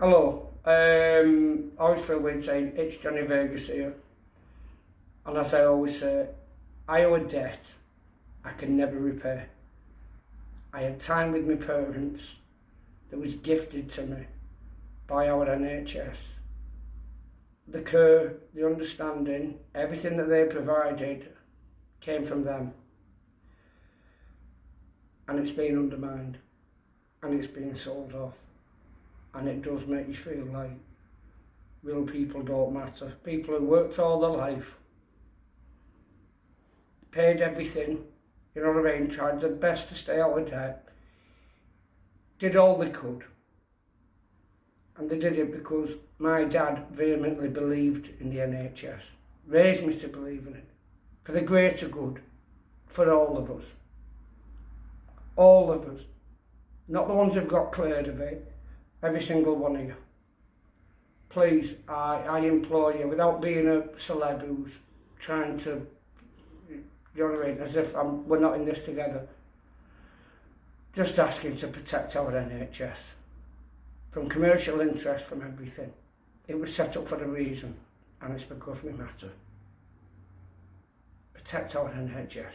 Hello, um, feel weird saying it's Johnny Vegas here. And as I always say, I owe a debt I can never repay. I had time with my parents that was gifted to me by our NHS. The care, the understanding, everything that they provided came from them. And it's been undermined and it's been sold off. And it does make you feel like real people don't matter. People who worked all their life, paid everything, you know what I mean, tried their best to stay out of debt, did all they could. And they did it because my dad vehemently believed in the NHS, raised me to believe in it, for the greater good, for all of us. All of us. Not the ones who've got cleared of it, every single one of you. Please, I, I implore you, without being a celeb who's trying to, you know what I mean, as if I'm, we're not in this together, just asking to protect our NHS from commercial interest, from everything. It was set up for a reason, and it's because we matter. Protect our NHS.